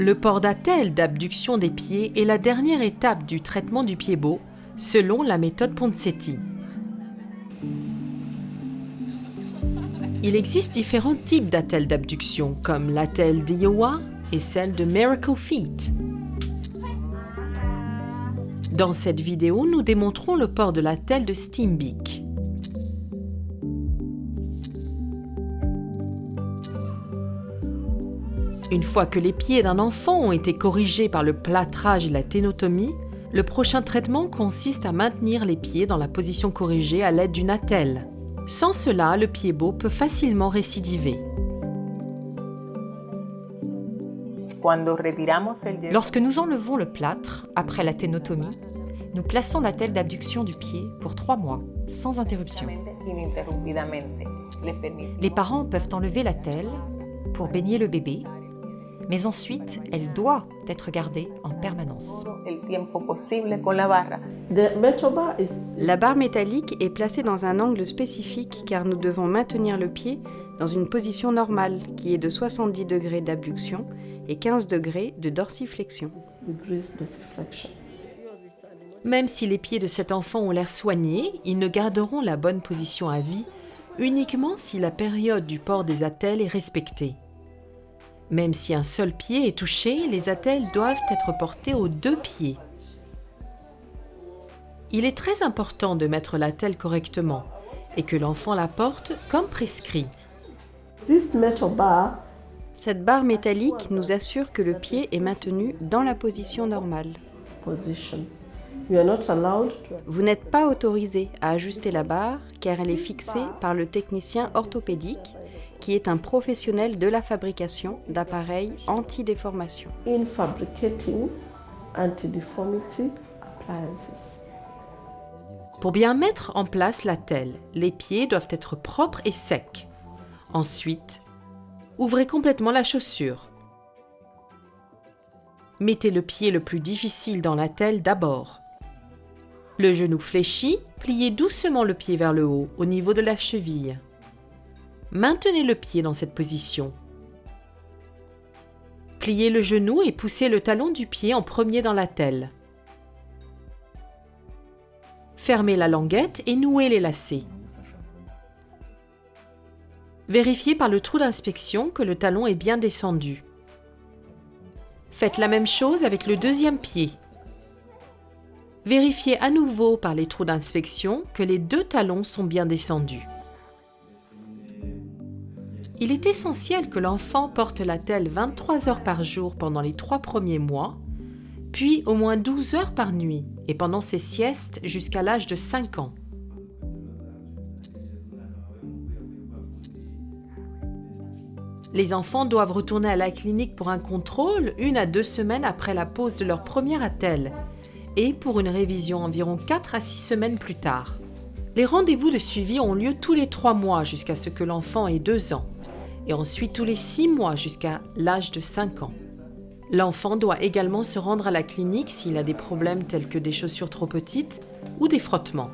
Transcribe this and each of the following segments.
Le port d'attelle d'abduction des pieds est la dernière étape du traitement du pied beau, selon la méthode Ponseti. Il existe différents types d'attelles d'abduction, comme l'attelle d'Iowa et celle de Miracle Feet. Dans cette vidéo, nous démontrons le port de l'attelle de Steambeak. Une fois que les pieds d'un enfant ont été corrigés par le plâtrage et la ténotomie, le prochain traitement consiste à maintenir les pieds dans la position corrigée à l'aide d'une attelle. Sans cela, le pied beau peut facilement récidiver. Lorsque nous enlevons le plâtre, après la ténotomie, nous plaçons la telle d'abduction du pied pour trois mois, sans interruption. Les parents peuvent enlever la telle pour baigner le bébé, mais ensuite, elle doit être gardée en permanence. La barre métallique est placée dans un angle spécifique car nous devons maintenir le pied dans une position normale qui est de 70 degrés d'abduction et 15 degrés de dorsiflexion. Même si les pieds de cet enfant ont l'air soignés, ils ne garderont la bonne position à vie uniquement si la période du port des attelles est respectée. Même si un seul pied est touché, les attelles doivent être portées aux deux pieds. Il est très important de mettre l'attelle correctement et que l'enfant la porte comme prescrit. Cette barre métallique nous assure que le pied est maintenu dans la position normale. Vous n'êtes pas autorisé à ajuster la barre car elle est fixée par le technicien orthopédique qui est un professionnel de la fabrication d'appareils anti-déformation. Pour bien mettre en place la telle, les pieds doivent être propres et secs. Ensuite, ouvrez complètement la chaussure. Mettez le pied le plus difficile dans la telle d'abord. Le genou fléchi, pliez doucement le pied vers le haut, au niveau de la cheville. Maintenez le pied dans cette position. Pliez le genou et poussez le talon du pied en premier dans la telle. Fermez la languette et nouez les lacets. Vérifiez par le trou d'inspection que le talon est bien descendu. Faites la même chose avec le deuxième pied. Vérifiez à nouveau par les trous d'inspection que les deux talons sont bien descendus. Il est essentiel que l'enfant porte la telle 23 heures par jour pendant les trois premiers mois, puis au moins 12 heures par nuit et pendant ses siestes jusqu'à l'âge de 5 ans. Les enfants doivent retourner à la clinique pour un contrôle une à deux semaines après la pose de leur première attelle et pour une révision environ 4 à 6 semaines plus tard. Les rendez-vous de suivi ont lieu tous les 3 mois jusqu'à ce que l'enfant ait 2 ans et ensuite tous les 6 mois jusqu'à l'âge de 5 ans. L'enfant doit également se rendre à la clinique s'il a des problèmes tels que des chaussures trop petites ou des frottements.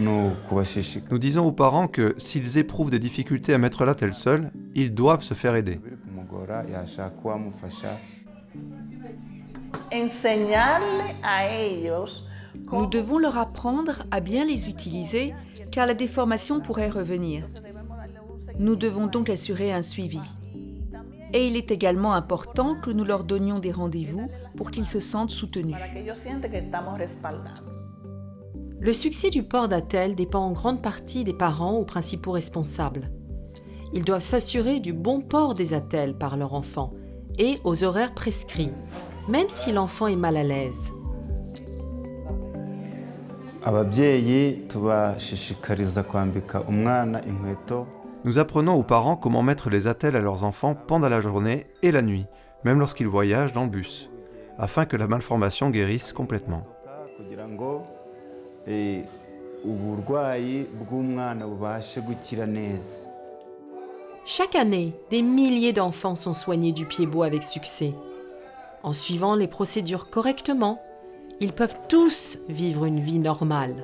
Nous disons aux parents que s'ils éprouvent des difficultés à mettre la telle seule, ils doivent se faire aider. Nous devons leur apprendre à bien les utiliser car la déformation pourrait revenir. Nous devons donc assurer un suivi. Et il est également important que nous leur donnions des rendez-vous pour qu'ils se sentent soutenus. Le succès du port d'attel dépend en grande partie des parents ou principaux responsables. Ils doivent s'assurer du bon port des attelles par leur enfant et aux horaires prescrits, même si l'enfant est mal à l'aise. Nous apprenons aux parents comment mettre les attelles à leurs enfants pendant la journée et la nuit, même lorsqu'ils voyagent dans le bus, afin que la malformation guérisse complètement. Chaque année, des milliers d'enfants sont soignés du pied beau avec succès. En suivant les procédures correctement, ils peuvent tous vivre une vie normale.